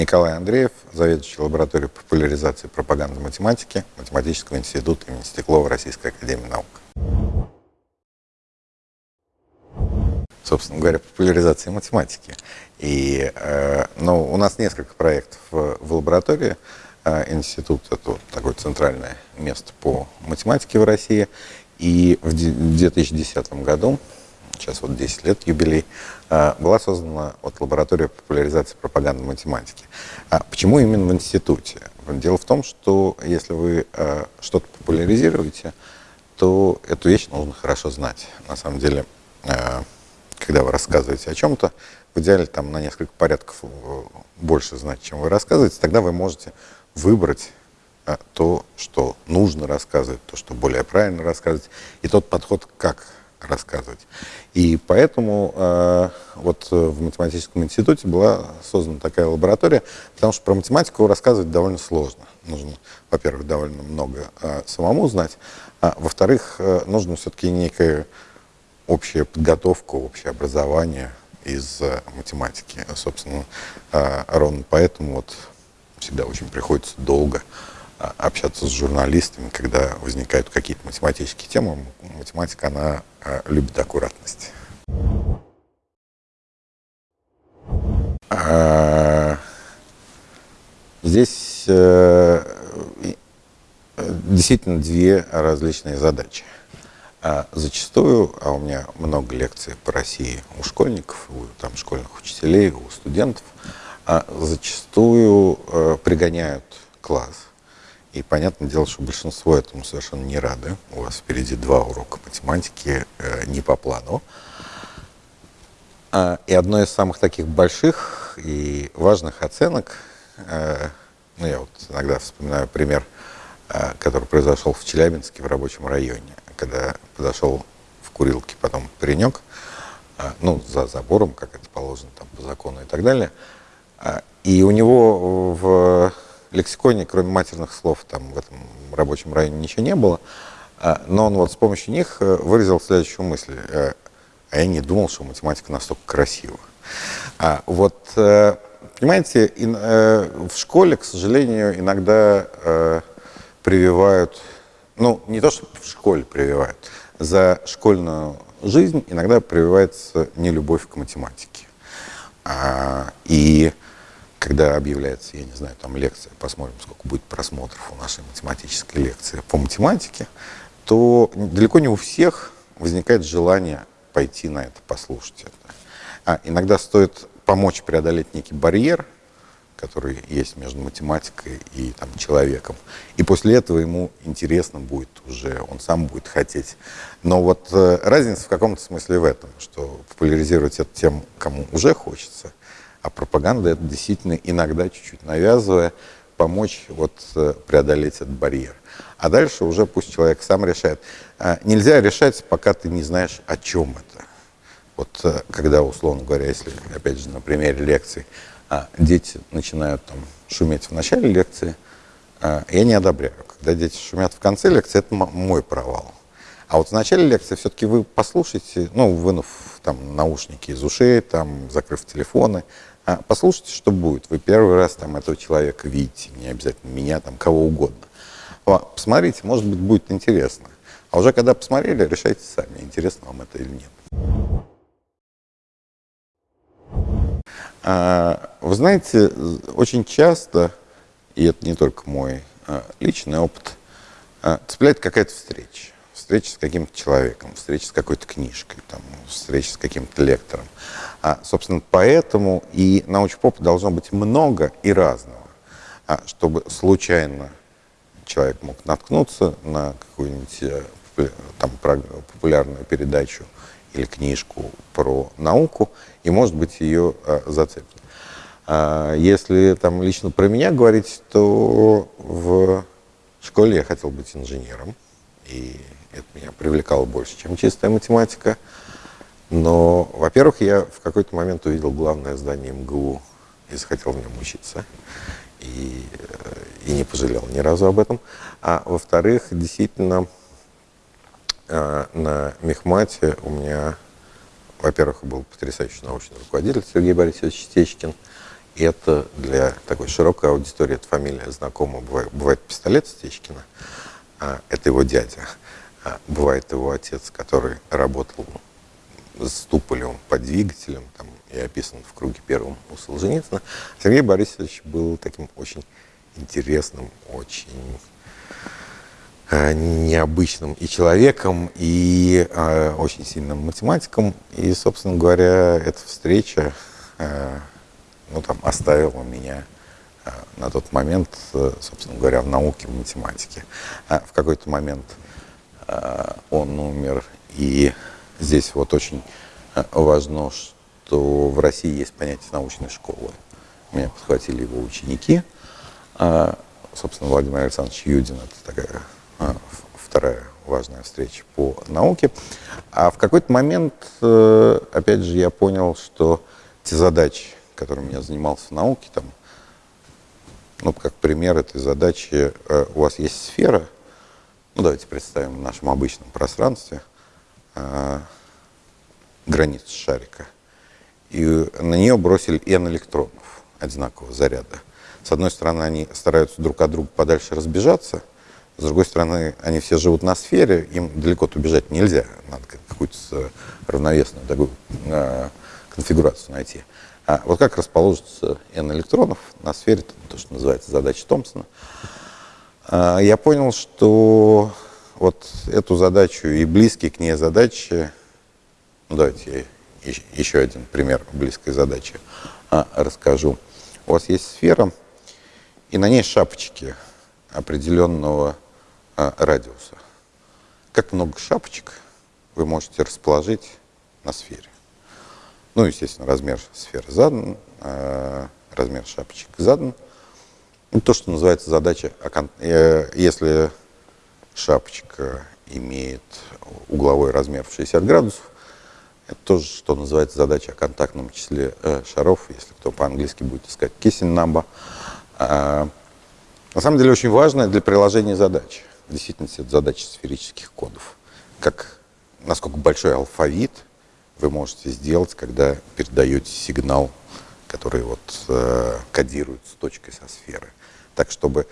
Николай Андреев, заведующий лабораторией популяризации пропаганды математики Математического института имени Стеклова Российской Академии Наук. Собственно говоря, популяризации математики. И э, ну, у нас несколько проектов в, в лаборатории. Э, институт – это такое центральное место по математике в России. И в 2010 году сейчас вот 10 лет юбилей, а, была создана вот лаборатория популяризации пропаганды математики. А почему именно в институте? Дело в том, что если вы а, что-то популяризируете, то эту вещь нужно хорошо знать. На самом деле, а, когда вы рассказываете о чем-то, в идеале там на несколько порядков э, больше знать, чем вы рассказываете, тогда вы можете выбрать то, что нужно рассказывать, то, что более правильно рассказывать, и тот подход, как рассказывать. И поэтому э, вот в математическом институте была создана такая лаборатория, потому что про математику рассказывать довольно сложно. Нужно, во-первых, довольно много э, самому знать, а во-вторых, э, нужно все-таки некая общая подготовка, общее образование из э, математики. Собственно, э, ровно поэтому вот всегда очень приходится долго общаться с журналистами, когда возникают какие-то математические темы. Математика, она а, любит аккуратность. А, здесь э, действительно две различные задачи. Зачастую, а у меня много лекций по России у школьников, у там, школьных учителей, у студентов, зачастую э, пригоняют класс и понятное дело, что большинство этому совершенно не рады. У вас впереди два урока математики э, не по плану. А, и одно из самых таких больших и важных оценок, э, ну я вот иногда вспоминаю пример, э, который произошел в Челябинске в рабочем районе, когда подошел в курилке потом паренек, э, ну за забором, как это положено там по закону и так далее, э, и у него в лексиконе, кроме матерных слов, там в этом рабочем районе ничего не было. А, но он вот с помощью них э, выразил следующую мысль. Э, а я не думал, что математика настолько красива. А вот, э, понимаете, в школе, к сожалению, иногда прививают, ну, не то, что в школе прививают, за школьную жизнь иногда прививается нелюбовь к математике. И когда объявляется, я не знаю, там лекция, посмотрим, сколько будет просмотров у нашей математической лекции по математике, то далеко не у всех возникает желание пойти на это, послушать это. А иногда стоит помочь преодолеть некий барьер, который есть между математикой и там, человеком. И после этого ему интересно будет уже, он сам будет хотеть. Но вот э, разница в каком-то смысле в этом, что популяризировать это тем, кому уже хочется, а пропаганда это действительно иногда чуть-чуть навязывая, помочь вот э, преодолеть этот барьер. А дальше уже пусть человек сам решает. А, нельзя решать, пока ты не знаешь, о чем это. Вот э, когда, условно говоря, если, опять же, на примере лекции, а, дети начинают там шуметь в начале лекции, а, я не одобряю. Когда дети шумят в конце лекции, это мой провал. А вот в начале лекции все-таки вы послушайте, ну, вынув там наушники из ушей, там, закрыв телефоны, а послушайте, что будет. Вы первый раз там этого человека видите, не обязательно меня, там кого угодно. Посмотрите, может быть, будет интересно. А уже когда посмотрели, решайте сами, интересно вам это или нет. А, вы знаете, очень часто, и это не только мой а, личный опыт, а, цепляет какая-то встреча встреча с каким-то человеком, встреча с какой-то книжкой, там, встреча с каким-то лектором. А, собственно, поэтому и научпоп должно быть много и разного, а, чтобы случайно человек мог наткнуться на какую-нибудь э, там, популярную передачу или книжку про науку, и, может быть, ее а, зацепит. А, если там лично про меня говорить, то в школе я хотел быть инженером, и это меня привлекало больше, чем чистая математика. Но, во-первых, я в какой-то момент увидел главное здание МГУ и захотел в нем учиться. И, э, и не пожалел ни разу об этом. А во-вторых, действительно, э, на Мехмате у меня во-первых, был потрясающий научный руководитель Сергей Борисович Стечкин. Это для такой широкой аудитории, эта фамилия знакома, бывает, бывает пистолет Стечкина, а, это его дядя. А, бывает его отец, который работал с Туполевым под двигателем, там, и описан в круге первом у Солженицына. Сергей Борисович был таким очень интересным, очень э, необычным и человеком, и э, очень сильным математиком. И, собственно говоря, эта встреча э, ну, там, оставила меня э, на тот момент, э, собственно говоря, в науке, в математике. А в какой-то момент э, он умер, и здесь вот очень э, важно, что в России есть понятие научной школы. Меня подхватили его ученики. А, собственно, Владимир Александрович Юдин – это такая а, вторая важная встреча по науке. А в какой-то момент, э, опять же, я понял, что те задачи, которыми я занимался в науке, там, ну, как пример этой задачи, э, у вас есть сфера, ну, давайте представим в нашем обычном пространстве э, границу шарика – и на нее бросили n электронов одинакового заряда. С одной стороны, они стараются друг от друга подальше разбежаться, с другой стороны, они все живут на сфере, им далеко убежать нельзя, надо какую-то равновесную такую э, конфигурацию найти. А вот как расположится n электронов на сфере, то, что называется задача Томпсона, э, я понял, что вот эту задачу и близкие к ней задачи, ну давайте еще один пример близкой задачи а, расскажу. У вас есть сфера, и на ней шапочки определенного а, радиуса. Как много шапочек вы можете расположить на сфере? Ну, естественно, размер сферы задан, а, размер шапочек задан. Ну, то, что называется задача, э, если шапочка имеет угловой размер в 60 градусов, это тоже, что называется, задача о контактном числе э, шаров, если кто по-английски будет искать kissing number. А, на самом деле очень важная для приложения задач. Действительно, это задача сферических кодов. Как, насколько большой алфавит вы можете сделать, когда передаете сигнал, который вот, э, кодируется точкой со сферы. Так, чтобы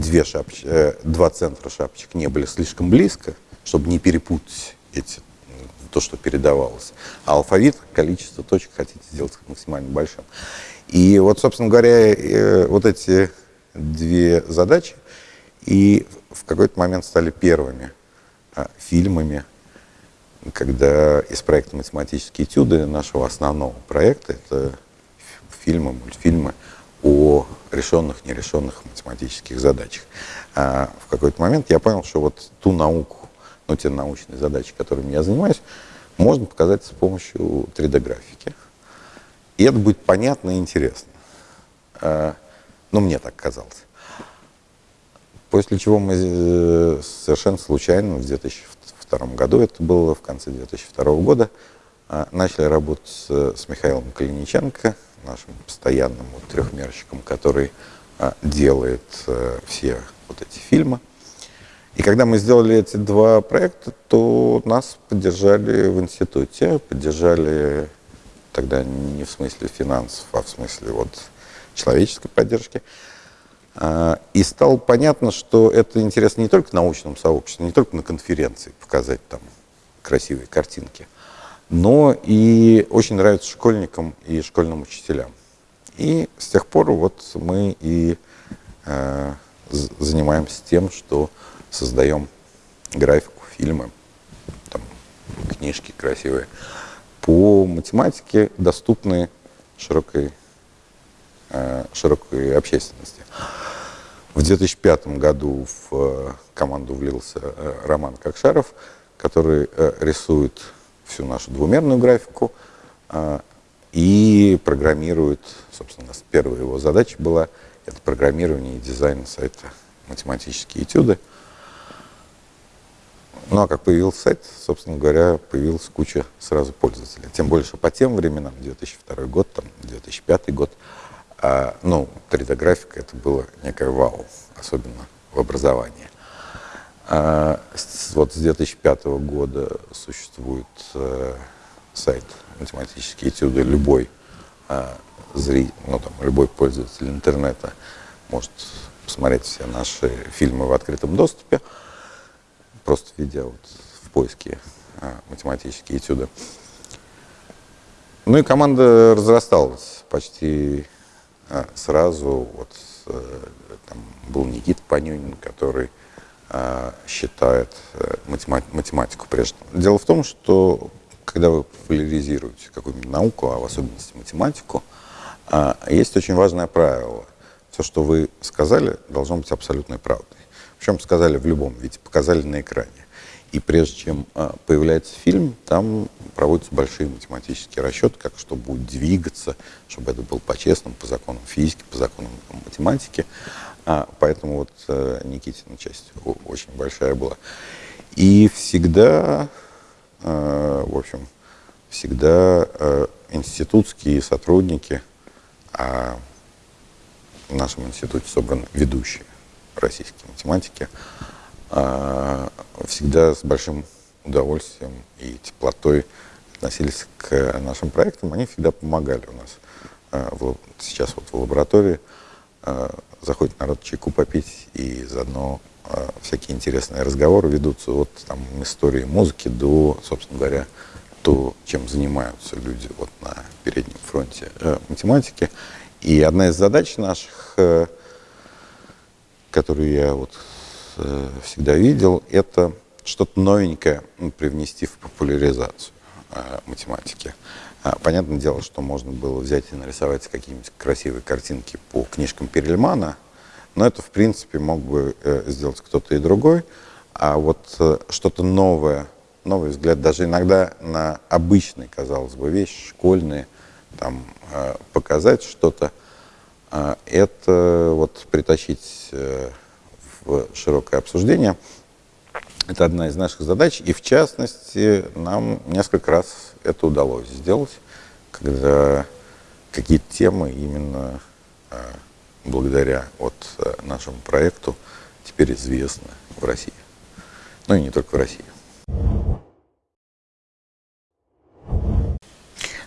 две шапч... э, два центра шапочек не были слишком близко, чтобы не перепутать эти то, что передавалось. А алфавит, количество точек хотите сделать максимально большим. И вот, собственно говоря, э, вот эти две задачи и в какой-то момент стали первыми а, фильмами, когда из проекта «Математические этюды» нашего основного проекта, это фильмы, мультфильмы о решенных, нерешенных математических задачах. А в какой-то момент я понял, что вот ту науку, ну, те научные задачи, которыми я занимаюсь, можно показать с помощью 3D-графики. И это будет понятно и интересно. А, ну, мне так казалось. После чего мы э, совершенно случайно в 2002 году, это было в конце 2002 года, а, начали работать с, Михаилом Калиниченко, нашим постоянным вот трехмерщиком, который а, делает э, все вот эти фильмы. И когда мы сделали эти два проекта, то нас поддержали в институте, поддержали тогда не в смысле финансов, а в смысле вот человеческой поддержки. А, и стало понятно, что это интересно не только научному сообществу, не только на конференции показать там красивые картинки, но и очень нравится школьникам и школьным учителям. И с тех пор вот мы и э, занимаемся тем, что создаем графику, фильмы, там, книжки красивые, по математике, доступные широкой, э, широкой общественности. В 2005 году в э, команду влился э, Роман Кокшаров, который рисует всю нашу двумерную графику и программирует, собственно, первая его задача была это программирование и дизайн сайта математические этюды. Ну а как появился сайт, собственно говоря, появилась куча сразу пользователей. Тем больше по тем временам, 2002 год, там, 2005 год, а, ну, 3D-графика это было некое вау, особенно в образовании. А, вот с 2005 года существует а, сайт математические этюды. Любой а, зритель, ну там, любой пользователь интернета может посмотреть все наши фильмы в открытом доступе, просто введя вот в поиске а, математические этюды. Ну и команда разрасталась почти сразу. Вот а, там был Никита Панюнин, который считает а, математику прежде. Дело в том, что когда вы популяризируете какую-нибудь науку, а в особенности математику, а, есть очень важное правило. Все, что вы сказали, должно быть абсолютной правдой. Причем сказали в любом виде, показали на экране. И прежде чем а, появляется фильм, там проводятся большие математические расчеты, как что будет двигаться, чтобы это было по-честному, по законам физики, по законам математики. А, поэтому вот а, Никитина часть очень большая была. И всегда, а, в общем, всегда а, институтские сотрудники, а в нашем институте собраны ведущие российские математики, всегда с большим удовольствием и теплотой относились к нашим проектам. Они всегда помогали у нас. А, сейчас вот в лаборатории а, заходит народ чайку попить, и заодно всякие интересные разговоры ведутся от там, истории музыки до, собственно говоря, то, чем занимаются люди вот на переднем фронте э, математики. И одна из задач наших, э, которую я вот всегда видел, это что-то новенькое привнести в популяризацию э, математики. А, понятное дело, что можно было взять и нарисовать какие-нибудь красивые картинки по книжкам Перельмана, но это, в принципе, мог бы э, сделать кто-то и другой. А вот э, что-то новое, новый взгляд, даже иногда на обычные, казалось бы, вещи, школьные, там, э, показать что-то, э, это вот притащить э, в широкое обсуждение. Это одна из наших задач, и в частности нам несколько раз это удалось сделать, когда какие-то темы именно благодаря вот нашему проекту теперь известны в России. Ну и не только в России.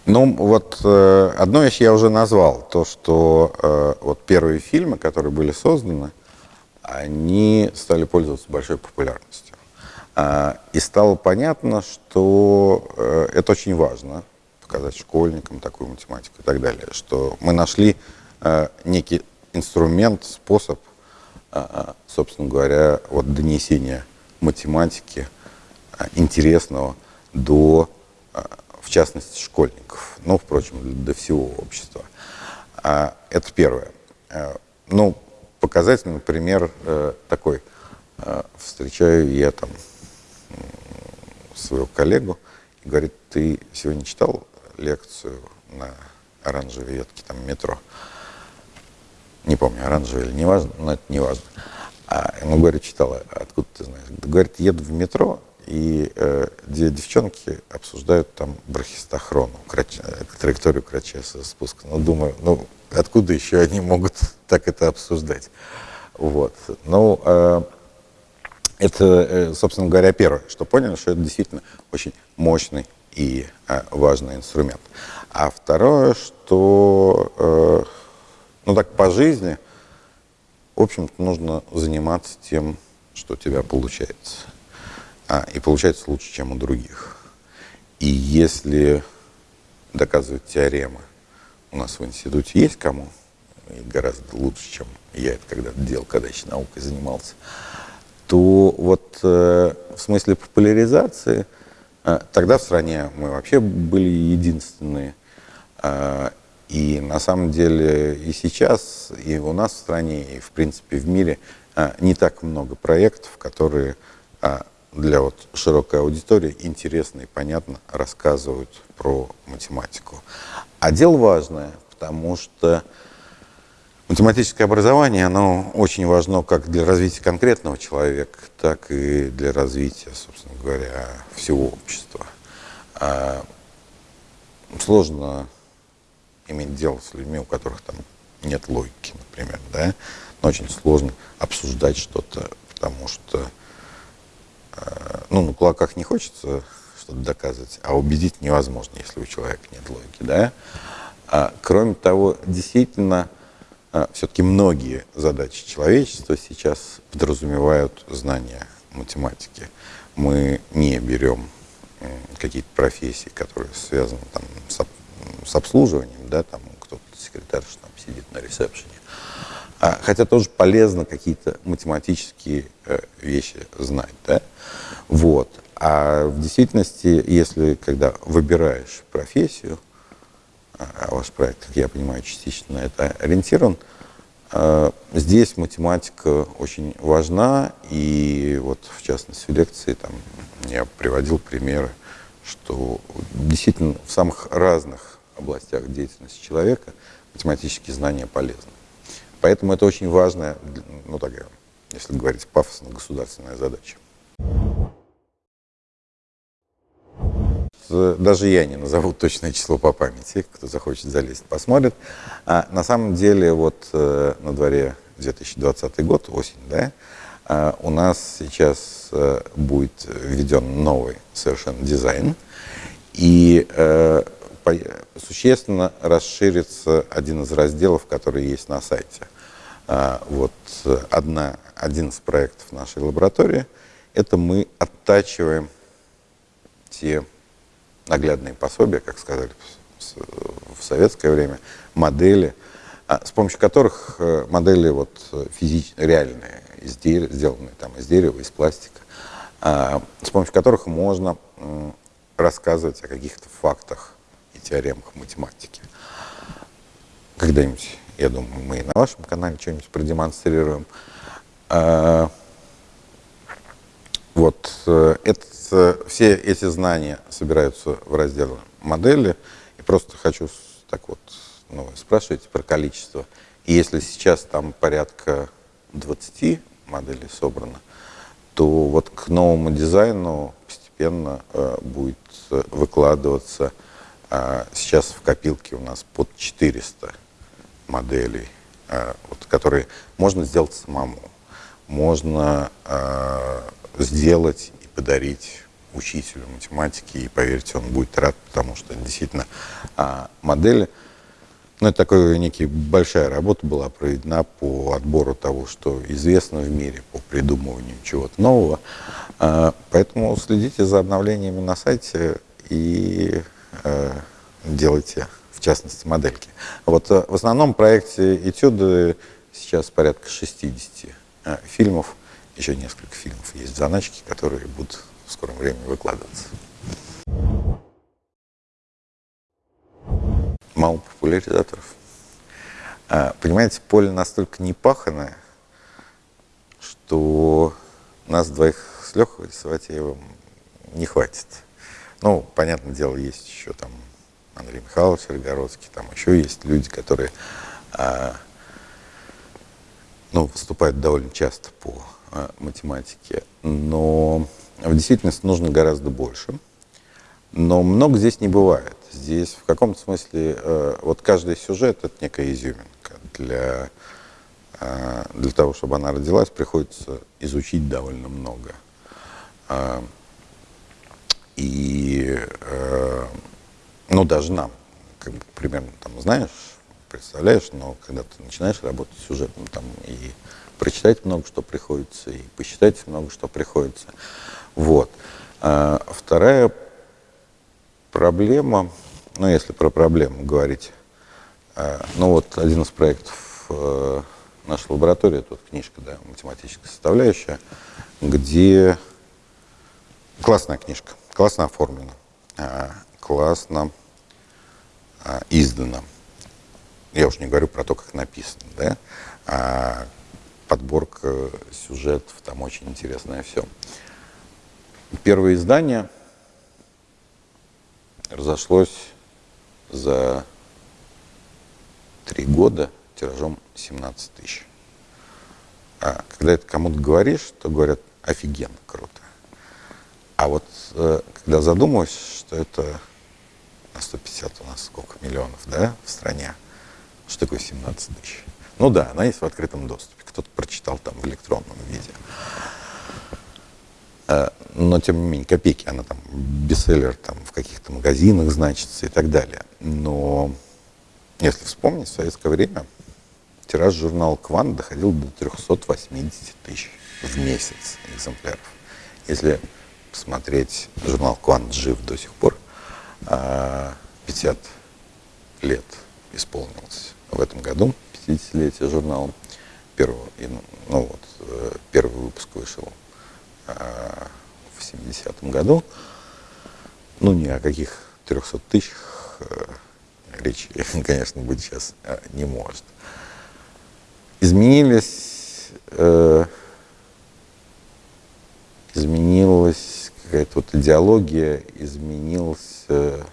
Ну, вот э, одну вещь я уже назвал, то, что э, вот первые фильмы, которые были созданы, они стали пользоваться большой популярностью. Э, и стало понятно, что э, это очень важно, показать школьникам такую математику и так далее, что мы нашли э, некий инструмент, способ, э, э собственно говоря, вот донесения математики э, интересного до э, в частности, школьников, ну, впрочем, до всего общества. А, это первое. А, ну, показательный пример э, такой. А, встречаю я там своего коллегу и говорит, ты сегодня читал лекцию на оранжевой ветке там метро? Не помню, оранжевый или не важно, но это не важно. А ему говорит, читала, откуда ты знаешь? Говорит, еду в метро, и э, где девчонки обсуждают там брахистохрону, крач... Э, траекторию кратчайшего спуска. Ну, думаю, ну, откуда еще они могут так это обсуждать? Вот. Ну, э, это, э, собственно говоря, первое, что поняли, что это действительно очень мощный и э, важный инструмент. А второе, что, э, ну так, по жизни, в общем-то, нужно заниматься тем, что у тебя получается а, и получается лучше, чем у других. И если доказывать теоремы у нас в институте есть кому, и гораздо лучше, чем я это когда-то делал, когда еще наукой занимался, то вот э, в смысле популяризации э, тогда в стране мы вообще были единственные. Э, и на самом деле и сейчас, и у нас в стране, и в принципе в мире э, не так много проектов, которые э, для вот широкой аудитории интересно и понятно рассказывают про математику. А дело важное, потому что математическое образование, оно очень важно как для развития конкретного человека, так и для развития, собственно говоря, всего общества. А сложно иметь дело с людьми, у которых там нет логики, например, да, но очень сложно обсуждать что-то, потому что ну, на кулаках не хочется что-то доказывать, а убедить невозможно, если у человека нет логики, да. А, кроме того, действительно, а, все-таки многие задачи человечества сейчас подразумевают знания математики. Мы не берем какие-то профессии, которые связаны там, с, с обслуживанием, да, там кто-то секретарь там сидит на ресепшене. А, хотя тоже полезно какие-то математические э, вещи знать, да. Вот. А в действительности, если когда выбираешь профессию, а, а ваш проект, как я понимаю, частично на это ориентирован, э, здесь математика очень важна, и вот в частности в лекции там я приводил примеры, что действительно в самых разных областях деятельности человека математические знания полезны. Поэтому это очень важная, ну такая, если говорить пафосно, государственная задача. Даже я не назову точное число по памяти, кто захочет залезть, посмотрит. А на самом деле вот э, на дворе 2020 год, осень, да, э, у нас сейчас э, будет введен новый совершенно дизайн, и э, существенно расширится один из разделов, который есть на сайте. А, вот одна, один из проектов нашей лаборатории – это мы оттачиваем те наглядные пособия, как сказали в советское время, модели, а, с помощью которых э, модели вот физич, реальные, изделия, сделанные там из дерева, из пластика, а, с помощью которых можно рассказывать о каких-то фактах и теоремах математики. Когда-нибудь я думаю, мы и на вашем канале что-нибудь продемонстрируем. А, вот э, это, все эти знания собираются в разделе модели. И просто хочу так вот ну, спрашивать про количество. И если сейчас там порядка 20 моделей собрано, то вот к новому дизайну постепенно э, будет выкладываться. Э, сейчас в копилке у нас под 400 моделей, э, вот, которые можно сделать самому. Можно э, сделать и подарить учителю математики, и поверьте, он будет рад, потому что действительно э, модели, ну, это такая некая большая работа была проведена по отбору того, что известно в мире, по придумыванию чего-то нового. Э, поэтому следите за обновлениями на сайте и э, делайте частности, модельки. Вот э, в основном проекте «Этюды» сейчас порядка 60 э, фильмов, еще несколько фильмов есть в заначке, которые будут в скором времени выкладываться. Мало популяризаторов. А, понимаете, поле настолько непаханное, что нас двоих с Лехой Саватеевым не хватит. Ну, понятное дело, есть еще там Андрей Михайлович Рогородский, там еще есть люди, которые а, ну, выступают довольно часто по а, математике, но в действительности нужно гораздо больше. Но много здесь не бывает. Здесь в каком-то смысле э, вот каждый сюжет это некая изюминка. Для, э, для того, чтобы она родилась, приходится изучить довольно много. Э, и э, ну, даже нам, как бы, примерно там знаешь, представляешь, но когда ты начинаешь работать сюжетом, там и прочитать много что приходится, и посчитать много что приходится. Вот. А вторая проблема, ну, если про проблему говорить, а, ну, вот один из проектов а, нашей лаборатории, тут книжка, да, математическая составляющая, где классная книжка, классно оформлена, а, классно а, издано. Я уж не говорю про то, как написано, да? А подборка сюжетов, там очень интересное все. Первое издание разошлось за три года тиражом 17 тысяч. А когда это кому-то говоришь, то говорят, офигенно круто. А вот э, когда задумываешься, что это на 150 у нас сколько миллионов, да, в стране. Что такое 17 тысяч? Ну да, она есть в открытом доступе. Кто-то прочитал там в электронном виде. Э, но, тем не менее, копейки, она там бестселлер там, в каких-то магазинах значится и так далее. Но если вспомнить, в советское время тираж журнала «Квант» доходил до 380 тысяч в месяц экземпляров. Если посмотреть, журнал «Квант» жив до сих пор, 50 а, лет исполнилось в этом году, 50-летие журнала. Первого, ну вот, э, первый выпуск вышел а, в 70-м году. Ну, ни о каких 300 тысячах э, речи, конечно, быть сейчас э, не может. Изменились, э, изменилась какая-то вот идеология, изменился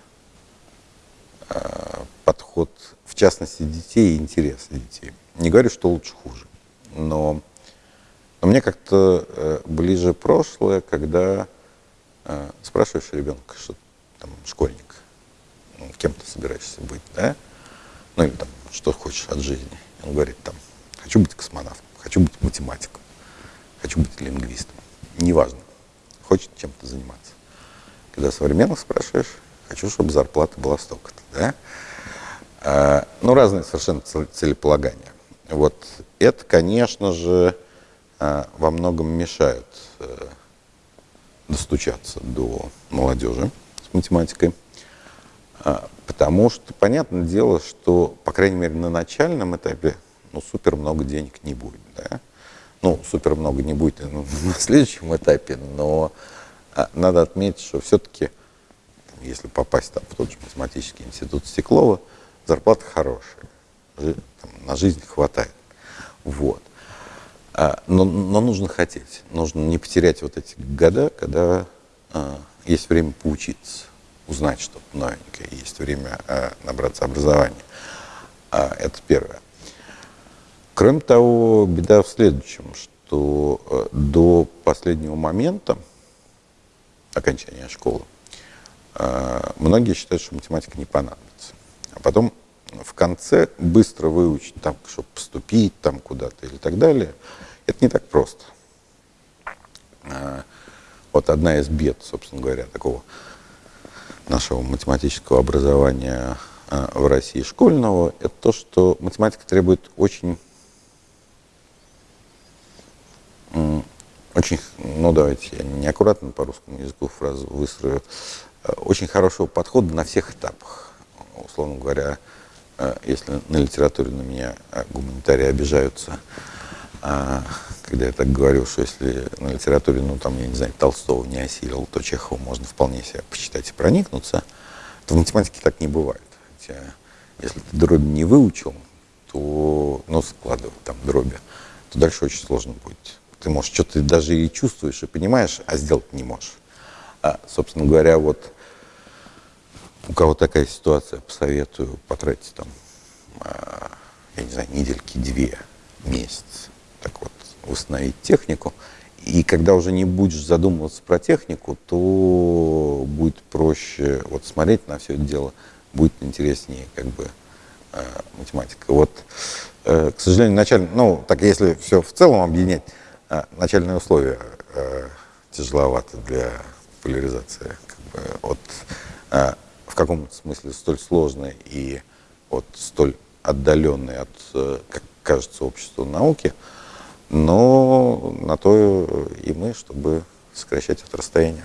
э, подход, в частности, детей и интересы детей. Не говорю, что лучше, хуже, но мне как-то э, ближе прошлое, когда э, спрашиваешь ребенка, что там школьник, ну, кем ты собираешься быть, да? Ну или там, что хочешь от жизни. Он говорит там, хочу быть космонавтом, хочу быть математиком, хочу быть лингвистом. Неважно, хочет чем-то заниматься. Когда современных спрашиваешь, хочу, чтобы зарплата была столько-то, да? А, ну, разные совершенно целеполагания. Вот это, конечно же, а, во многом мешает а, достучаться до молодежи с математикой. А, потому что, понятное дело, что, по крайней мере, на начальном этапе ну, супер много денег не будет. Да? Ну, супер много не будет ну, на следующем этапе, но а, надо отметить, что все-таки, если попасть там, в тот же математический институт Стеклова, зарплата хорошая, там, на жизнь хватает. Вот. А, но, но нужно хотеть, нужно не потерять вот эти года, когда а, есть время поучиться узнать что-то новенькое, есть время э, набраться образования. А, это первое. Кроме того, беда в следующем, что э, до последнего момента окончания школы э, многие считают, что математика не понадобится. А потом в конце быстро выучить, там, чтобы поступить там куда-то или так далее, это не так просто. Э, вот одна из бед, собственно говоря, такого нашего математического образования а, в России школьного, это то, что математика требует очень, очень, ну давайте я неаккуратно по русскому языку фразу выстрою, а, очень хорошего подхода на всех этапах. Условно говоря, если на литературе на меня гуманитарии обижаются, когда я так говорил, что если на литературе, ну там, я не знаю, Толстого не осилил, то Чехова можно вполне себе почитать и проникнуться, то в математике так не бывает. Хотя, если ты дроби не выучил, то, ну, складывать там дроби, то дальше очень сложно будет. Ты можешь что-то даже и чувствуешь, и понимаешь, а сделать не можешь. А, собственно говоря, вот у кого такая ситуация, посоветую потратить там, а, я не знаю, недельки две, месяц, так вот, установить технику. И когда уже не будешь задумываться про технику, то будет проще вот смотреть на все это дело, будет интереснее как бы э, математика. Вот, э, к сожалению, начальные, ну, так если все в целом объединять, э, начальные условия э, тяжеловаты для поляризации. Как бы, вот, э, в каком-то смысле столь сложные и вот столь отдаленные от, э, как кажется, обществу науки, но на то и мы, чтобы сокращать это расстояние.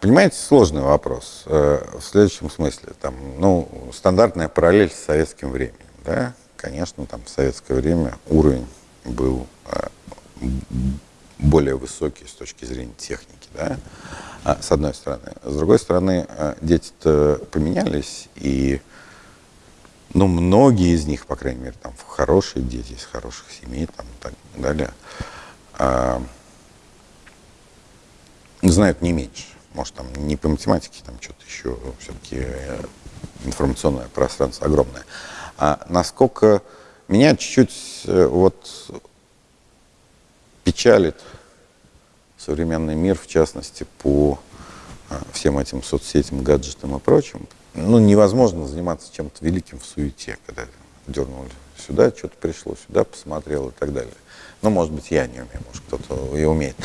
Понимаете, сложный вопрос. Э, в следующем смысле, там, ну, стандартная параллель с советским временем, да, конечно, там в советское время уровень был э, более высокий с точки зрения техники, да, а, с одной стороны. С другой стороны, э, дети-то поменялись, и ну, многие из них, по крайней мере, там хорошие дети из хороших семей, там и так далее, а, знают не меньше. Может, там не по математике, там что-то еще, все-таки э, информационное пространство огромное. А насколько меня чуть-чуть э, вот печалит современный мир, в частности, по а, всем этим соцсетям, гаджетам и прочим, ну, невозможно заниматься чем-то великим в суете, когда дернули сюда, что-то пришло, сюда посмотрел и так далее. Ну, может быть, я не умею, может, кто-то и умеет.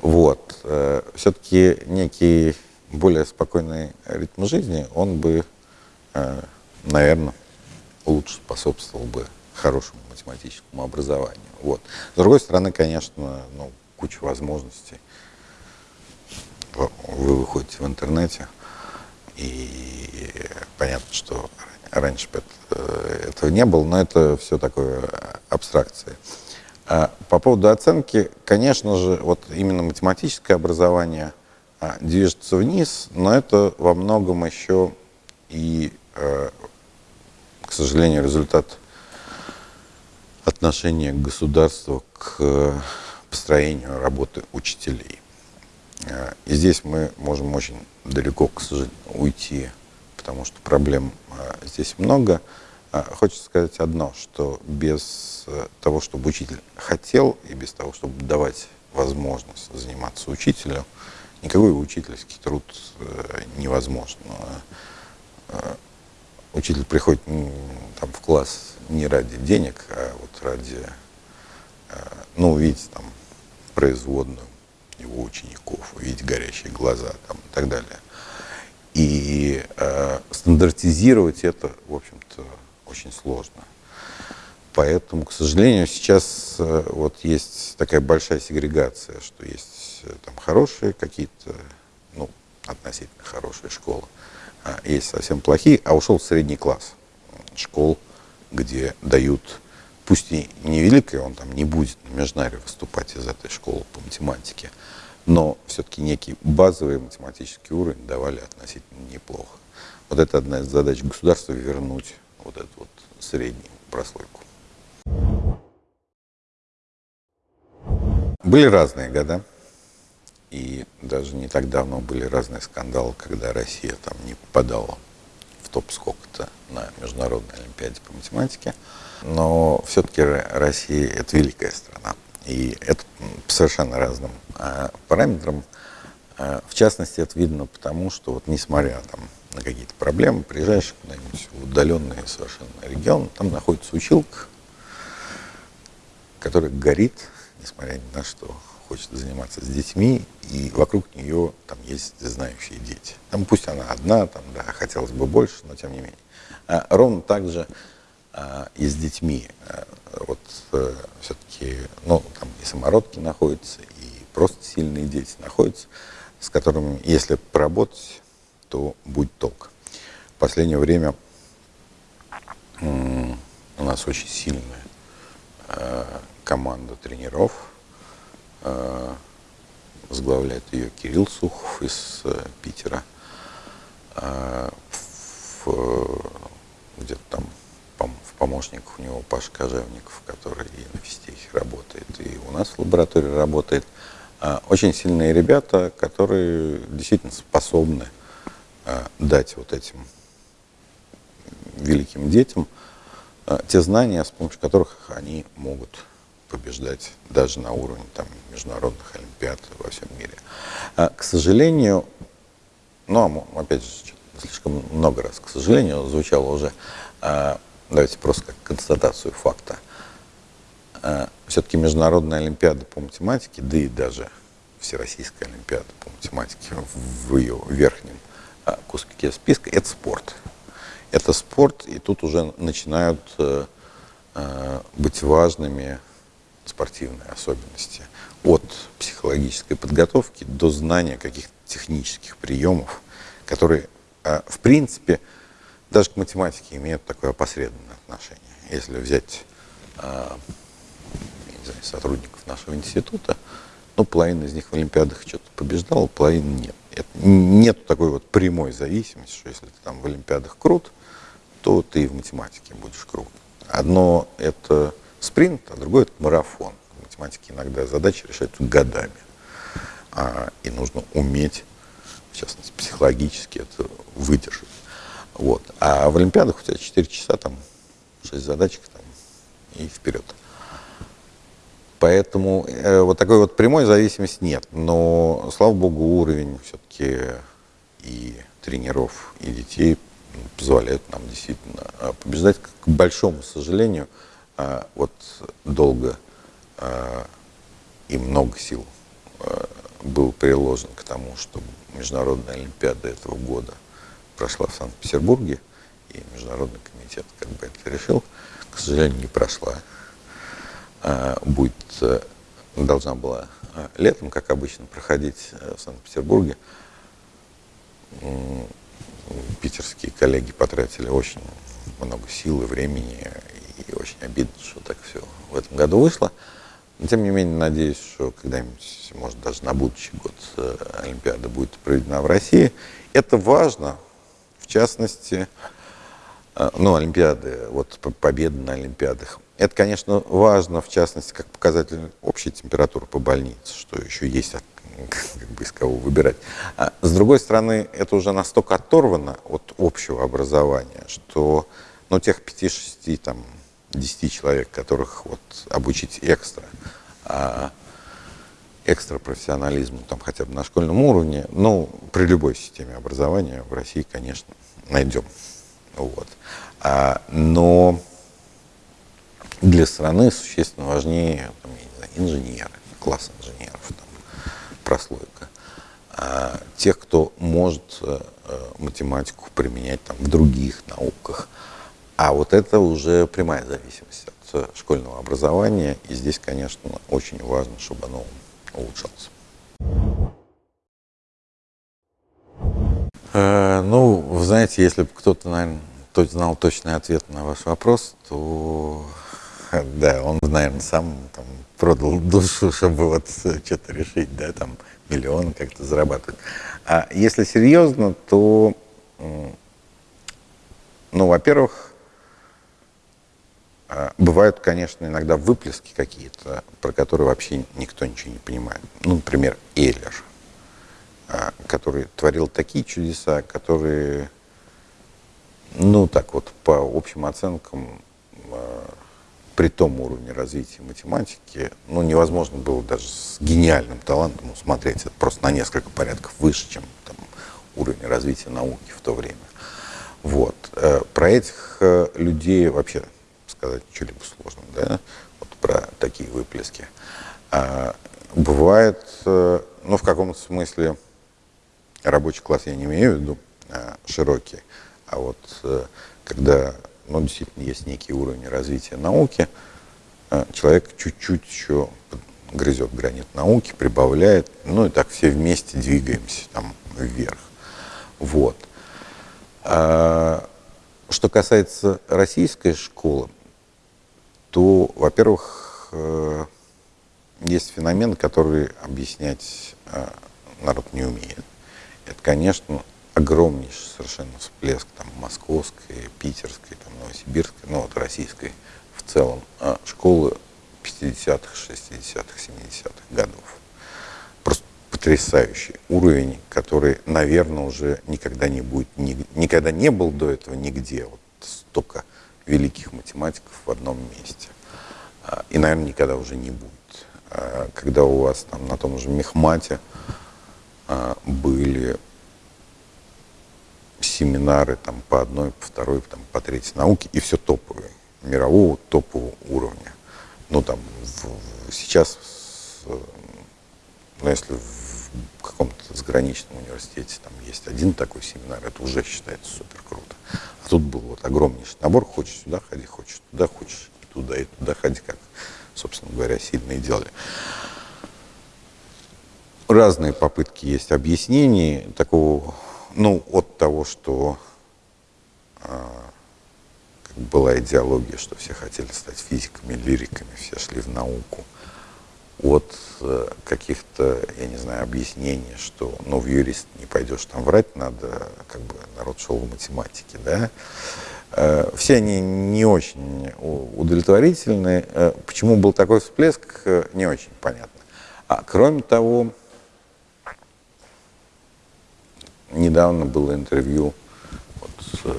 Вот. Э, Все-таки некий более спокойный ритм жизни, он бы, э, наверное, лучше способствовал бы хорошему математическому образованию. Вот. С другой стороны, конечно, ну, куча возможностей. Вы выходите в интернете, и понятно, что раньше э, этого не было, но это все такое абстракции. А по поводу оценки, конечно же, вот именно математическое образование а, движется вниз, но это во многом еще и, э, к сожалению, результат отношения государства к построению работы учителей. Э, и здесь мы можем очень далеко, к сожалению, уйти, потому что проблем э, здесь много. Э, хочется сказать одно, что без того, чтобы учитель хотел, и без того, чтобы давать возможность заниматься учителю, никакой учительский труд невозможен. Учитель приходит там, в класс не ради денег, а вот ради, ну, увидеть там производную его учеников, увидеть горящие глаза там, и так далее. И э, стандартизировать это, в общем-то, очень сложно. Поэтому, к сожалению, сейчас э, вот есть такая большая сегрегация, что есть э, там хорошие какие-то, ну, относительно хорошие школы, а есть совсем плохие, а ушел средний класс школ, где дают пусть и невеликое, он там не будет на Межнаре выступать из этой школы по математике, но все-таки некий базовый математический уровень давали относительно неплохо. Вот это одна из задач государства вернуть вот эту вот среднюю прослойку. Были разные года, и даже не так давно были разные скандалы, когда Россия там не попадала в топ сколько-то на Международной Олимпиаде по математике. Но все-таки Россия – это великая страна. И это по совершенно разным э, параметрам. Э, в частности, это видно потому, что вот несмотря там, на какие-то проблемы, приезжаешь куда-нибудь в удаленный совершенно регион, там находится училка, которая горит, несмотря ни на что, хочет заниматься с детьми, и вокруг нее там есть знающие дети. Там пусть она одна, там, да, хотелось бы больше, но тем не менее. А ровно так же и с детьми. А, вот а, э, все-таки, ну, там и самородки находятся, и просто сильные дети находятся, с которыми, если поработать, то будет толк. В последнее время у нас очень сильная э, команда тренеров. Возглавляет ее Кирилл Сухов из э, Питера. Где-то там в помощниках у него Паша Кожевников, который и на физтехе работает, и у нас в лаборатории работает. А, очень сильные ребята, которые действительно способны а, дать вот этим великим детям а, те знания, с помощью которых они могут побеждать даже на уровне там, международных олимпиад во всем мире. К сожалению, ну, опять же, слишком много раз, к сожалению, звучало уже, давайте просто как констатацию факта. А, Все-таки Международная Олимпиада по математике, да и даже Всероссийская Олимпиада по математике в ее верхнем а, куске списка, это спорт. Это спорт, и тут уже начинают э, э, быть важными спортивные особенности. От психологической подготовки до знания каких-то технических приемов, которые, э, в принципе, даже к математике имеют такое опосредованное отношение. Если взять э, не знаю, сотрудников нашего института, ну, половина из них в Олимпиадах что-то побеждала, половина нет. Это, нет такой вот прямой зависимости, что если ты там в Олимпиадах крут, то ты и в математике будешь крут. Одно это спринт, а другое это марафон. В математике иногда задачи решаются годами. А, и нужно уметь, в частности, психологически это выдержать. Вот. А в Олимпиадах у тебя 4 часа, там, 6 задачек там, и вперед. Поэтому э, вот такой вот прямой зависимости нет. Но, слава богу, уровень все-таки и тренеров, и детей позволяет нам действительно э, побеждать. К большому сожалению, э, вот долго и много сил был приложен к тому, чтобы Международная Олимпиада этого года прошла в Санкт-Петербурге, и Международный комитет как бы это решил, к сожалению, не прошла. Будет, должна была летом, как обычно, проходить в Санкт-Петербурге питерские коллеги потратили очень много сил и времени, и очень обидно, что так все в этом году вышло. Но, тем не менее, надеюсь, что когда-нибудь, может, даже на будущий год э, Олимпиада будет проведена в России. Это важно, частности, э, ну, Олимпиады, вот победы на Олимпиадах. Это, конечно, важно, в частности, как показатель общей температуры по больнице, что еще есть как бы из кого выбирать. А с другой стороны, это уже настолько оторвано от общего образования, что ну, тех 5-6, там, 10 человек, которых вот обучить экстра, а экстра профессионализму там хотя бы на школьном уровне, ну, при любой системе образования в России, конечно, найдем. Вот. А, но для страны существенно важнее там, я не знаю, инженеры, класс инженеров, там, прослойка. А тех, кто может э, э, математику применять там, в других науках. А вот это уже прямая зависимость от э, школьного образования. И здесь, конечно, очень важно, чтобы оно улучшалось. ну, вы знаете, если бы кто-то, наверное, знал точный ответ на ваш вопрос, то да, он, наверное, сам там, продал душу, чтобы вот что-то решить, да, там, миллион как-то зарабатывать. А если серьезно, то, ну, во-первых, бывают, конечно, иногда выплески какие-то, про которые вообще никто ничего не понимает. Ну, например, Эйлер, а, который творил такие чудеса, которые, ну, так вот, по общим оценкам, а, при том уровне развития математики, ну, невозможно было даже с гениальным талантом усмотреть. Это просто на несколько порядков выше, чем там, уровень развития науки в то время. Вот. Э, про этих э, людей вообще сказать что-либо сложно, да? Вот про такие выплески. А, бывает, э, ну, в каком-то смысле, рабочий класс я не имею в виду а, широкий, а вот когда но действительно есть некий уровень развития науки. А, человек чуть-чуть еще грызет гранит науки, прибавляет, ну и так все вместе двигаемся там вверх. Вот. А, что касается российской школы, то, во-первых, э, есть феномен, который объяснять э, народ не умеет. Это, конечно, огромнейший совершенно всплеск там, московской, питерской, там, новосибирской, ну вот российской в целом, а школы 50-х, 60-х, 70-х годов. Просто потрясающий уровень, который, наверное, уже никогда не будет, ни, никогда не был до этого нигде. Вот столько великих математиков в одном месте. А, и, наверное, никогда уже не будет. А, когда у вас там на том же Мехмате были семинары там, по одной, по второй, там, по третьей науке, и все топовые, мирового топового уровня. Ну, там, в, сейчас, ну, если в каком-то заграничном университете там есть один такой семинар, это уже считается супер круто. А тут был вот огромнейший набор, хочешь сюда ходи, хочешь туда, хочешь и туда, и туда ходи, как, собственно говоря, сильно и делали. Разные попытки есть объяснений такого ну, от того, что а, была идеология, что все хотели стать физиками, лириками, все шли в науку, от э, каких-то, я не знаю, объяснений, что, ну, в юрист не пойдешь там врать, надо, как бы, народ шел в математике, да, э, все они не очень удовлетворительны. Э, почему был такой всплеск, не очень понятно. А кроме того, недавно было интервью, вот,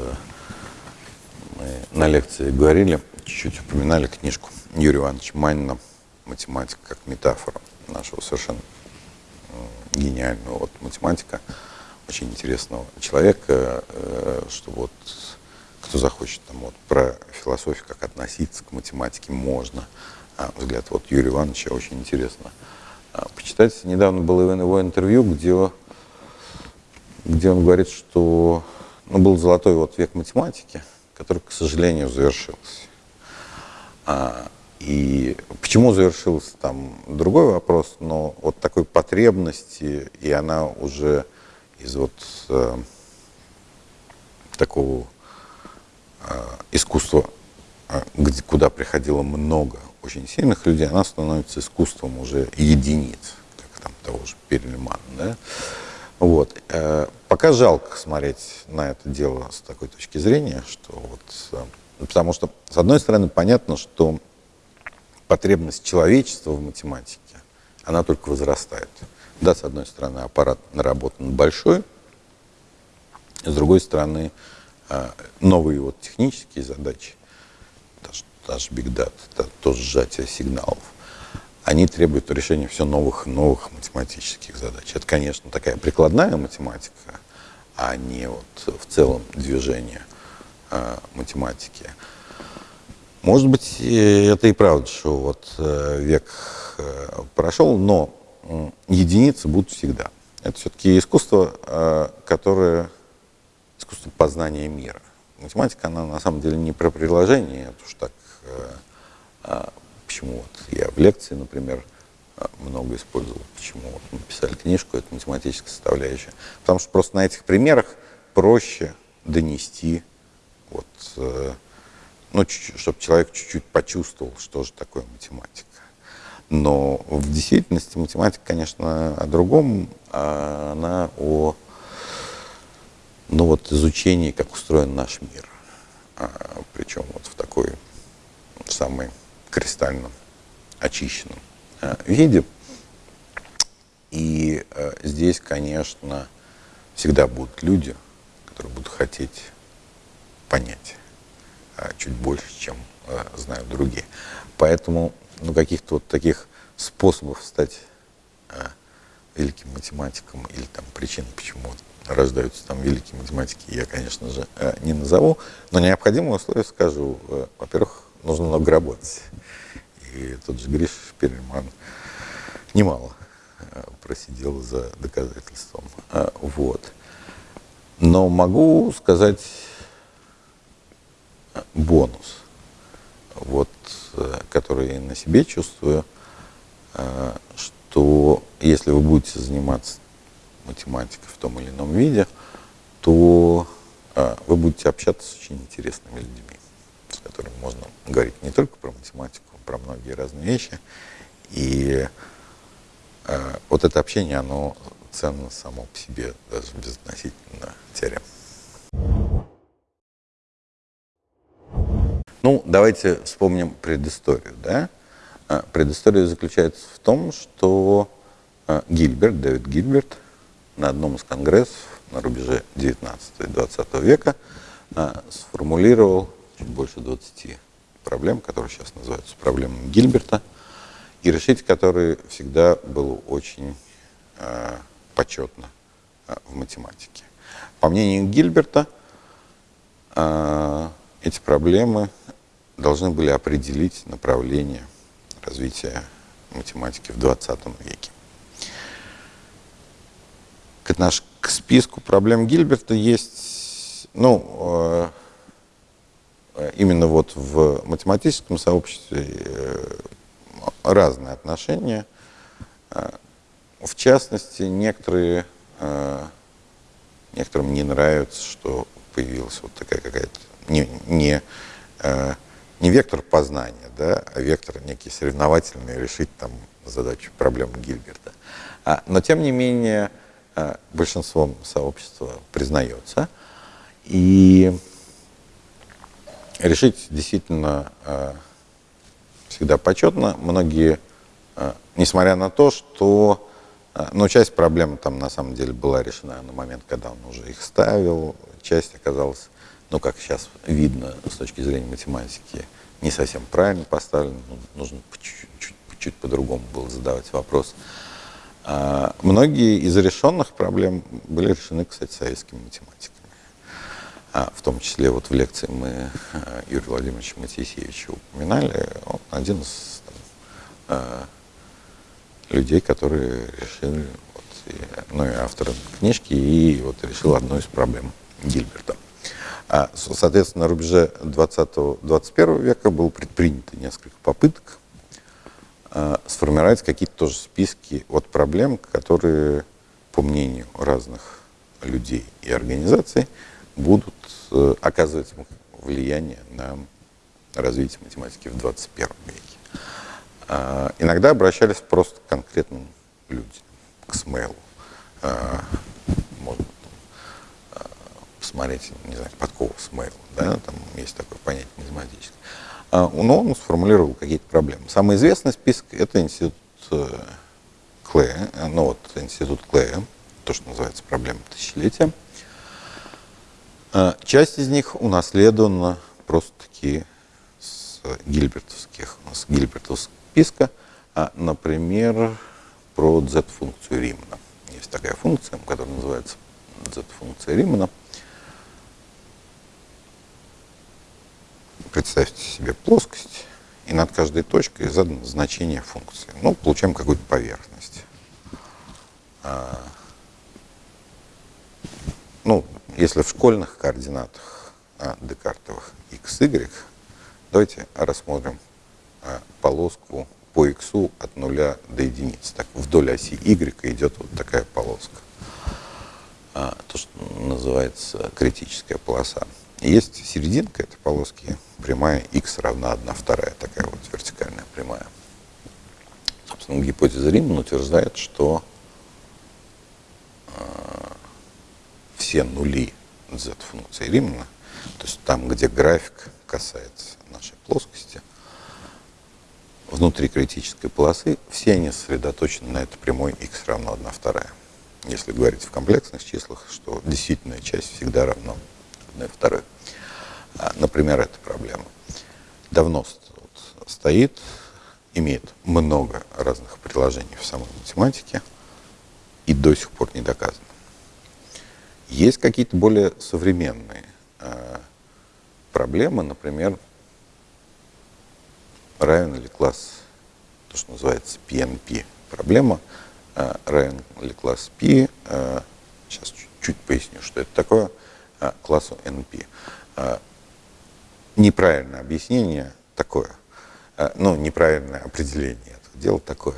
мы на лекции говорили, чуть-чуть упоминали книжку Юрия Ивановича Манина «Математика как метафора» нашего совершенно гениального вот, математика, очень интересного человека, э, что вот кто захочет там вот про философию, как относиться к математике, можно. а, взгляд вот Юрия Ивановича очень интересно а, почитать. Недавно было его интервью, где, где он говорит, что ну, был золотой вот век математики, который, к сожалению, завершился. А, и почему завершился, там другой вопрос, но вот такой потребности, и она уже из вот э, такого э, искусства, э, где, куда приходило много очень сильных людей, она становится искусством уже единиц, как там того же Перельмана, да? Вот. Э, пока жалко смотреть на это дело с такой точки зрения, что вот, э, потому что, с одной стороны, понятно, что потребность человечества в математике, она только возрастает. Да, с одной стороны, аппарат наработан большой, с другой стороны, а, новые вот технические задачи, даже, Big Data, то сжатие сигналов, они требуют решения все новых и новых математических задач. Это, конечно, такая прикладная математика, а не вот в целом движение э, математики. Может быть, это и правда, что вот э, век э, прошел, но единицы будут всегда. Это все-таки искусство, э, которое искусство познания мира. Математика, она на самом деле не про приложение, это уж так, а почему вот я в лекции, например, много использовал, почему вот мы писали книжку, это математическая составляющая. Потому что просто на этих примерах проще донести вот ну, чтобы человек чуть-чуть почувствовал, что же такое математика. Но в действительности математика, конечно, о другом, а она о ну, вот, изучении, как устроен наш мир. А, причем вот в такой самой кристально очищенном а, виде. И а, здесь, конечно, всегда будут люди, которые будут хотеть понять чуть больше, чем а, знают другие. Поэтому ну, каких-то вот таких способов стать а, великим математиком или там причин, почему рождаются там великие математики, я, конечно же, не назову, но необходимые условия скажу. Во-первых, нужно много работать. И тот же Гриш Перельман немало просидел за доказательством. Вот. Но могу сказать бонус, вот, э, который я на себе чувствую, э, что если вы будете заниматься математикой в том или ином виде, то э, вы будете общаться с очень интересными людьми, с которыми можно говорить не только про математику, про многие разные вещи. И вот это общение, оно ценно само по себе, даже безотносительно теорем. Ну, давайте вспомним предысторию. Да? А, предыстория заключается в том, что а, Гильберт, Дэвид Гильберт, на одном из конгрессов на рубеже 19 и 20 века а, сформулировал чуть больше 20 проблем, которые сейчас называются проблемами Гильберта, и решить которые всегда было очень почетно в математике. По мнению Гильберта, эти проблемы должны были определить направление развития математики в 20 веке. К, наш, к списку проблем Гильберта есть, ну, э, именно вот в математическом сообществе э, разные отношения. Э, в частности, некоторые, некоторым не нравится, что появилась вот такая какая-то не, не, э, не вектор познания, да, а вектор некий соревновательный, решить там задачу, проблему Гильберта. А, но тем не менее э, большинством сообщества признается. И решить действительно э, всегда почетно. Многие, несмотря на то, что ну, часть проблем там на самом деле была решена на момент, когда он уже их ставил, часть оказалась ну, как сейчас видно с точки зрения математики, не совсем правильно поставлен, ну, нужно чуть-чуть чуть по-другому было задавать вопрос. А, многие из решенных проблем были решены, кстати, советскими математиками. А, в том числе вот в лекции мы а, Юрия Владимировича Матисевича упоминали, он один из там, э, людей, которые решили, вот, и, ну и автор книжки, и вот решил одну из проблем Гильберта. А, соответственно, на рубеже 20-21 века было предпринято несколько попыток э, сформировать какие-то тоже списки от проблем, которые, по мнению разных людей и организаций, будут э, оказывать влияние на развитие математики в 21 веке. Э, иногда обращались просто к конкретным людям, к Смейлу. Э, можно э, посмотреть, не знаю, Подкова Смейл, да, там есть такое понятие математическое. А, но он сформулировал какие-то проблемы. Самый известный список – это институт э, Клея, э, ну вот институт Клея, то, что называется проблема тысячелетия. А, часть из них унаследована просто-таки с гильбертовских, с гильбертовского списка, а, например, про z-функцию Римана. Есть такая функция, которая называется z-функция Римана. Представьте себе плоскость, и над каждой точкой задано значение функции. Ну, получаем какую-то поверхность. А, ну, если в школьных координатах а, декартовых x, y, давайте рассмотрим а, полоску по x от нуля до единицы. Так, вдоль оси y идет вот такая полоска. То, что называется критическая полоса. Есть серединка этой полоски, прямая x равна 1 вторая, такая вот вертикальная прямая. Собственно, гипотеза Риман утверждает, что все нули z-функции Римана, то есть там, где график касается нашей плоскости, внутри критической полосы, все они сосредоточены на этой прямой x равно 1 вторая. Если говорить в комплексных числах, что действительная часть всегда равна 1 второй. А, например, эта проблема. Давно стоит, имеет много разных приложений в самой математике и до сих пор не доказано. Есть какие-то более современные э, проблемы, например, равен ли класс, то, что называется PNP. Проблема, равен ли класс P, э, сейчас чуть-чуть поясню, что это такое, классу NP. Э, неправильное объяснение такое, э, ну, неправильное определение этого дела такое.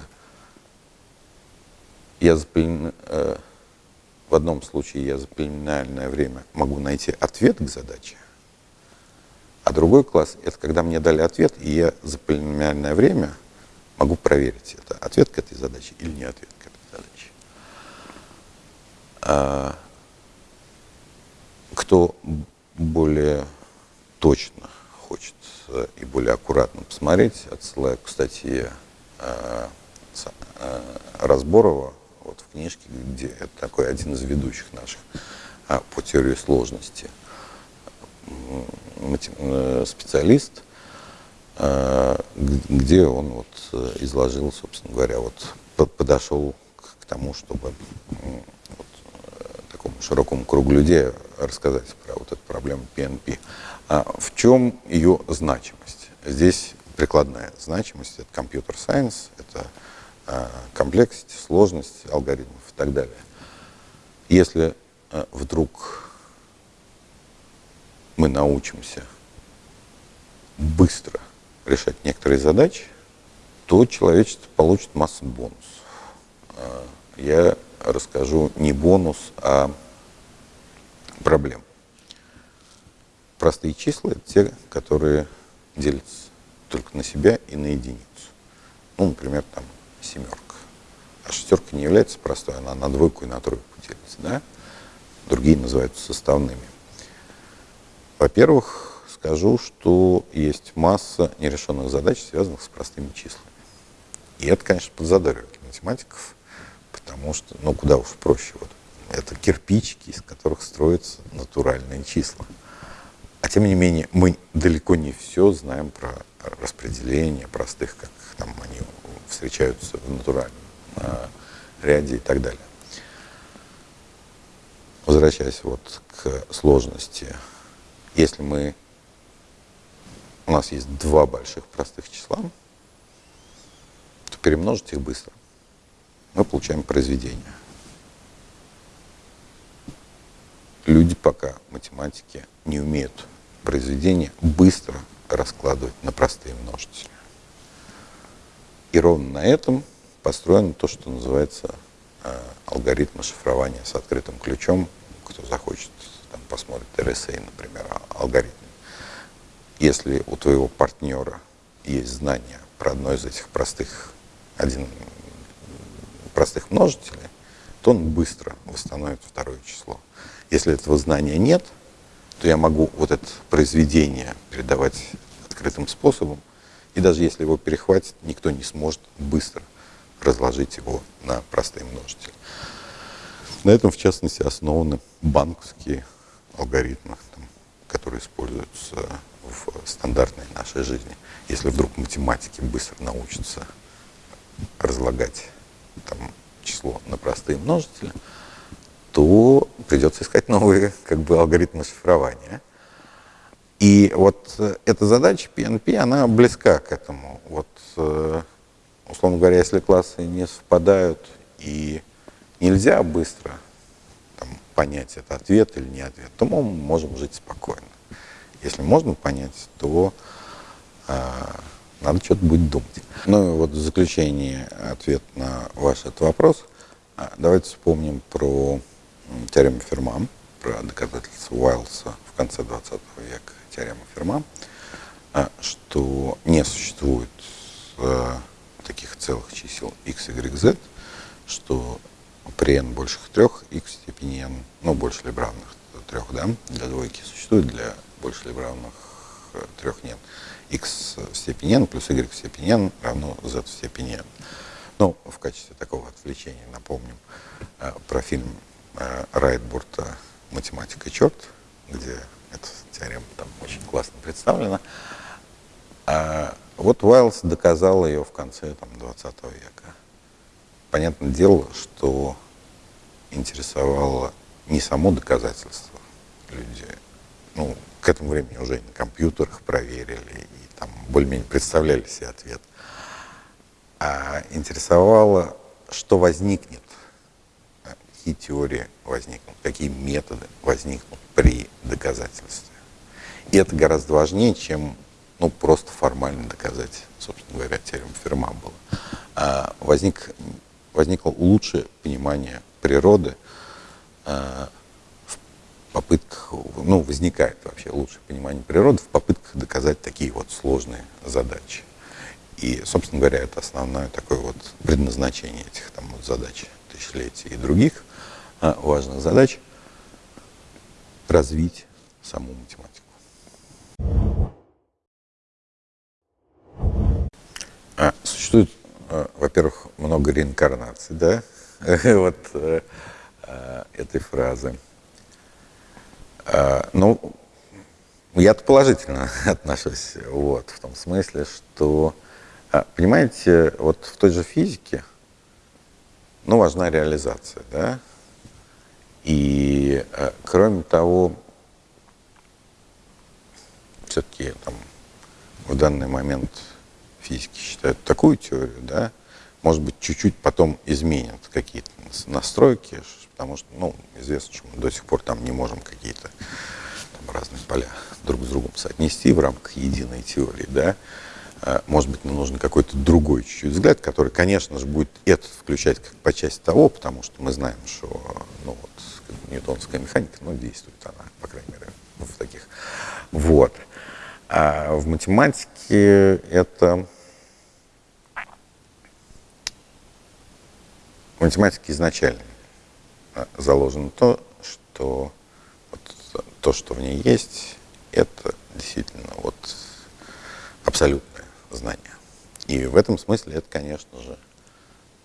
Я в одном случае я за полиномиальное время могу найти ответ к задаче, а другой класс – это когда мне дали ответ, и я за полиномиальное время могу проверить, это ответ к этой задаче или не ответ к этой задаче. Кто более точно хочет э, и более аккуратно посмотреть, отсылаю к статье э, э, Разборова вот в книжке, где это такой один из ведущих наших а, по теории сложности специалист, где он вот изложил, собственно говоря, вот подошел к тому, чтобы такому широкому кругу людей рассказать про вот эту проблему PNP. А в чем ее значимость? Здесь прикладная значимость, это компьютер сайенс, это Э, комплексности, сложности алгоритмов и так далее. Если э, вдруг мы научимся быстро решать некоторые задачи, то человечество получит массу бонусов. Э, я расскажу не бонус, а проблем. Простые числа – это те, которые делятся только на себя и на единицу. Ну, например, там семерка. А шестерка не является простой, она на двойку и на тройку делится. Да? Другие называются составными. Во-первых, скажу, что есть масса нерешенных задач, связанных с простыми числами. И это, конечно, подзадоривает математиков, потому что, ну, куда уж проще. Вот. Это кирпичики, из которых строятся натуральные числа. А тем не менее, мы далеко не все знаем про распределение простых, как там они встречаются в натуральном э, ряде и так далее. Возвращаясь вот к сложности, если мы у нас есть два больших простых числа, перемножить их быстро, мы получаем произведение. Люди пока математики не умеют произведения быстро раскладывать на простые множители. И ровно на этом построено то, что называется э, алгоритм шифрования с открытым ключом. Кто захочет, там, посмотрит RSA, например, а, алгоритм. Если у твоего партнера есть знания про одно из этих простых, один, простых множителей, то он быстро восстановит второе число. Если этого знания нет, то я могу вот это произведение передавать открытым способом, и даже если его перехватит, никто не сможет быстро разложить его на простые множители. На этом, в частности, основаны банковские алгоритмы, там, которые используются в стандартной нашей жизни. Если вдруг математики быстро научатся разлагать там, число на простые множители, то придется искать новые как бы, алгоритмы шифрования. И вот э, эта задача PNP, она близка к этому. Вот, э, условно говоря, если классы не совпадают и нельзя быстро там, понять, это ответ или не ответ, то мы можем жить спокойно. Если можно понять, то э, надо что-то будет думать. Ну и вот в заключение ответ на ваш этот вопрос. А, давайте вспомним про теорему Ферма, про доказательство Уайлса в конце 20 века, теорема Ферма, а, что не существует э, таких целых чисел x, y, z, что при n больших трех x в степени n, ну, больше либо равных трех, да, для двойки существует, для больше либо равных э, трех нет. X в степени n плюс y в степени n равно z в степени n. Ну, в качестве такого отвлечения напомним э, про фильм э, Райтбурта «Математика и черт», где эта теорема там очень классно представлена. А вот Уайлс доказал ее в конце там, 20 века. Понятное дело, что интересовало не само доказательство. Люди, ну, к этому времени уже и на компьютерах проверили, там более-менее представляли себе ответ. А интересовало, что возникнет какие теории возникнут, какие методы возникнут при доказательстве. И это гораздо важнее, чем ну, просто формально доказать, собственно говоря, теорему Ферма было. А возник, возникло лучшее понимание природы а, попытках, ну, возникает вообще лучшее понимание природы в попытках доказать такие вот сложные задачи. И, собственно говоря, это основное такое вот предназначение этих там вот задач тысячелетий и других а, важных задач развить саму математику. А, существует, а, во-первых, много реинкарнаций, да, вот э, а, этой фразы. А, ну, я-то положительно отношусь, вот, в том смысле, что, а, понимаете, вот в той же физике, ну, важна реализация, да, и э, кроме того, все-таки там в данный момент физики считают такую теорию, да, может быть, чуть-чуть потом изменят какие-то настройки, потому что, ну, известно, что мы до сих пор там не можем какие-то разные поля друг с другом соотнести в рамках единой теории, да, а, может быть, нам нужен какой-то другой чуть-чуть взгляд, который, конечно же, будет это включать как по части того, потому что мы знаем, что ну, вот, ньютонская механика, ну, действует она, по крайней мере, в таких. Вот. А в математике это... В математике изначально заложено то, что вот, то, что в ней есть, это действительно вот абсолютно знания. И в этом смысле это, конечно же,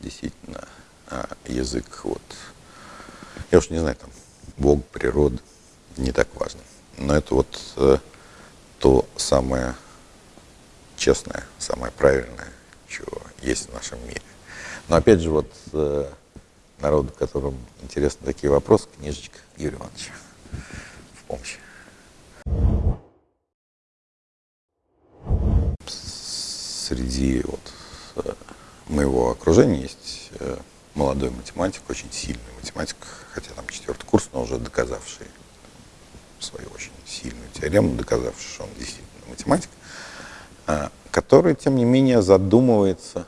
действительно а, язык, вот, я уж не знаю, там, Бог, природа, не так важно. Но это вот э, то самое честное, самое правильное, чего есть в нашем мире. Но опять же, вот э, народу, которым интересны такие вопросы, книжечка Юрия Ивановича в помощь. среди вот, э, моего окружения есть э, молодой математик, очень сильный математик, хотя там четвертый курс, но уже доказавший свою очень сильную теорему, доказавший, что он действительно математик, э, который, тем не менее, задумывается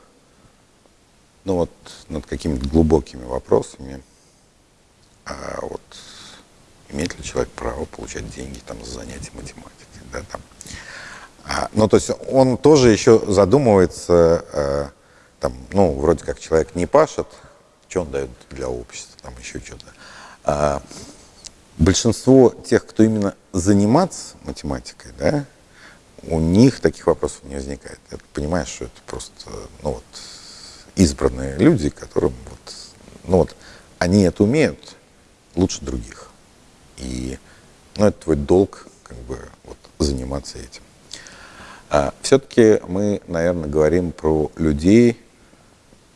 ну, вот, над какими-то глубокими вопросами, а вот имеет ли человек право получать деньги там, за занятия математикой. Да, там. А, ну, то есть он тоже еще задумывается, а, там, ну, вроде как человек не пашет, что он дает для общества, там еще что-то. А, большинство тех, кто именно заниматься математикой, да, у них таких вопросов не возникает. Ты понимаешь, что это просто, ну вот, избранные люди, которым вот, ну вот, они это умеют лучше других. И, ну, это твой долг, как бы, вот, заниматься этим. А, все-таки мы, наверное, говорим про людей,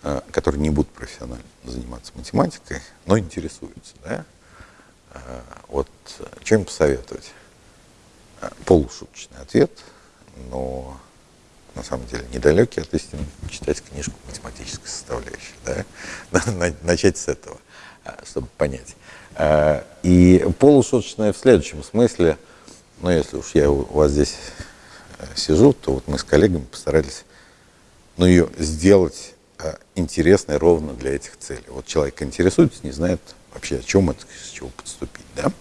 а, которые не будут профессионально заниматься математикой, но интересуются, да? А, вот, что им посоветовать? А, полушуточный ответ, но на самом деле недалекий от истины, читать книжку математической составляющей. Да? Начать с этого, а, чтобы понять. А, и полушуточное в следующем смысле, ну, если уж я у вас здесь э, сижу, то вот мы с коллегами постарались ну, ее сделать а, интересной ровно для этих целей. Вот человек интересуется, не знает вообще, о чем это, с чего подступить. Да?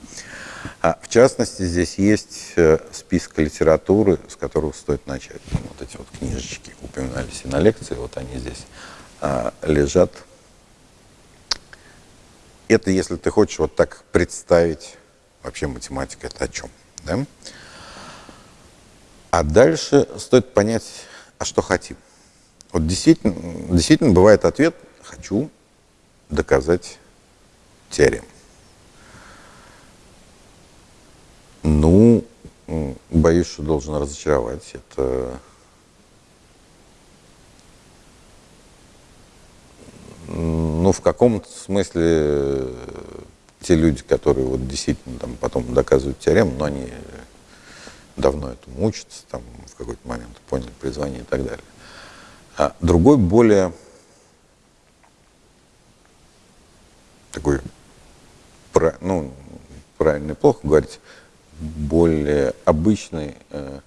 А, в частности, здесь есть э, список литературы, с которого стоит начать. Ну, вот эти вот книжечки упоминались и на лекции, вот они здесь а, лежат. Это если ты хочешь вот так представить, вообще математика это о чем. Да? А дальше стоит понять, а что хотим. Вот действительно, действительно бывает ответ «хочу доказать теорему». Ну, боюсь, что должен разочаровать. Это ну, в каком-то смысле те люди, которые вот действительно там потом доказывают теорему, но они давно этому учатся, там в какой-то момент поняли призвание и так далее. А другой более такой, ну, правильно и плохо говорить, более обычный э,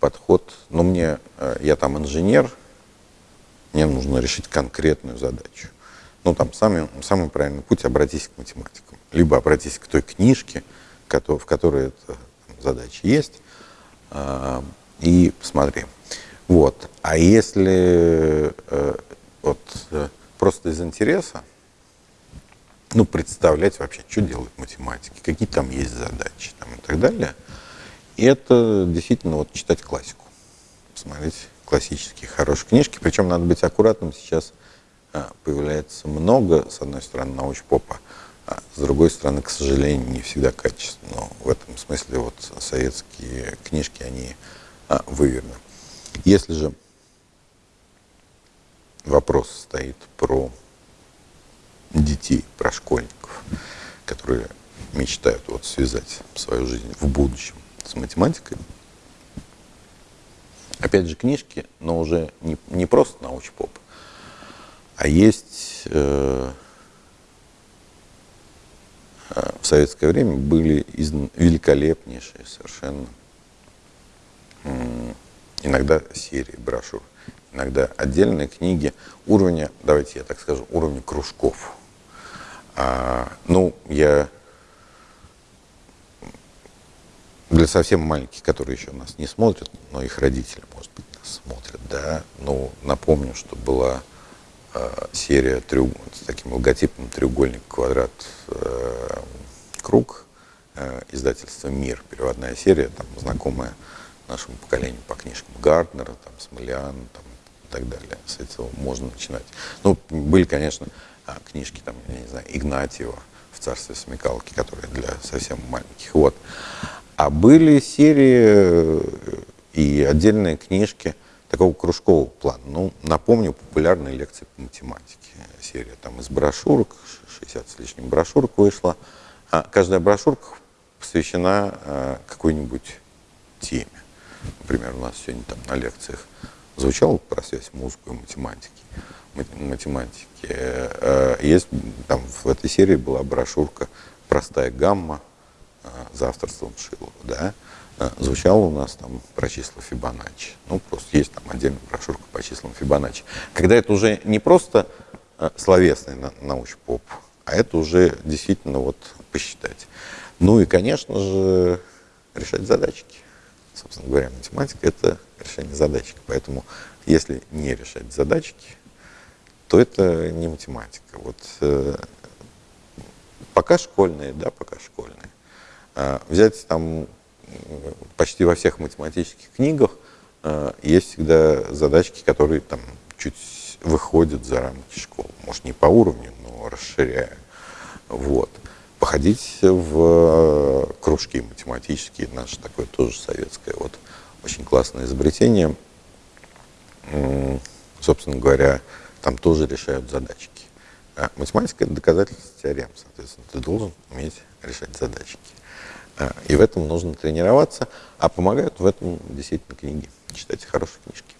подход. Но мне, э, я там инженер, мне нужно решить конкретную задачу. Ну, там самый, самый правильный путь – обратись к математикам. Либо обратись к той книжке, в которой эта задача есть, э, и посмотри. Вот. А если э, вот, э, просто из интереса, ну, представлять вообще, что делают математики, какие там есть задачи там, и так далее. И это действительно вот читать классику, смотреть классические хорошие книжки. Причем надо быть аккуратным, сейчас а, появляется много, с одной стороны, научпопа, а с другой стороны, к сожалению, не всегда качественно. Но в этом смысле вот советские книжки, они а, выверены. Если же вопрос стоит про детей, про школьников, которые мечтают вот связать свою жизнь в будущем с математикой. Опять же, книжки, но уже не, не просто научпоп, а есть э, э в советское время были из, великолепнейшие совершенно иногда серии брошюр, иногда отдельные книги уровня, давайте я так скажу, уровня кружков. А, ну, я для совсем маленьких, которые еще нас не смотрят, но их родители, может быть, нас смотрят, да, ну, напомню, что была э, серия треуг... с таким логотипом треугольник, квадрат, э, круг, э, издательство «Мир», переводная серия, там, знакомая нашему поколению по книжкам Гарднера, там, Смолян, там, и так далее. С этого можно начинать. Ну, были, конечно, а, книжки, там, я не знаю, Игнатьева в «Царстве смекалки», которые для совсем маленьких. Вот. А были серии э, и отдельные книжки такого кружкового плана. Ну, напомню, популярные лекции по математике. Серия там из брошюрок, 60 с лишним брошюрок вышла. А каждая брошюрка посвящена а, какой-нибудь теме. Например, у нас сегодня там на лекциях Звучало про связь музыки и математики. математики. Э, есть там в этой серии была брошюрка «Простая гамма» за авторством Шилова, да, звучало у нас там про числа Фибоначчи. Ну, просто есть там отдельная брошюрка по числам Фибоначчи. Когда это уже не просто словесный научный-поп, а это уже действительно вот посчитать. Ну и, конечно же, решать задачки. Собственно говоря, математика – это решение задачек. Поэтому, если не решать задачки, то это не математика. Вот э, пока школьные, да, пока школьные. А взять там почти во всех математических книгах э, есть всегда задачки, которые там чуть выходят за рамки школы. Может, не по уровню, но расширяя. Вот походить в кружки математические, наше такое тоже советское, вот очень классное изобретение. Собственно говоря, там тоже решают задачки. А математика – это доказательство теорем. Соответственно, ты должен уметь решать задачки. А, и в этом нужно тренироваться. А помогают в этом действительно книги. Читайте хорошие книжки.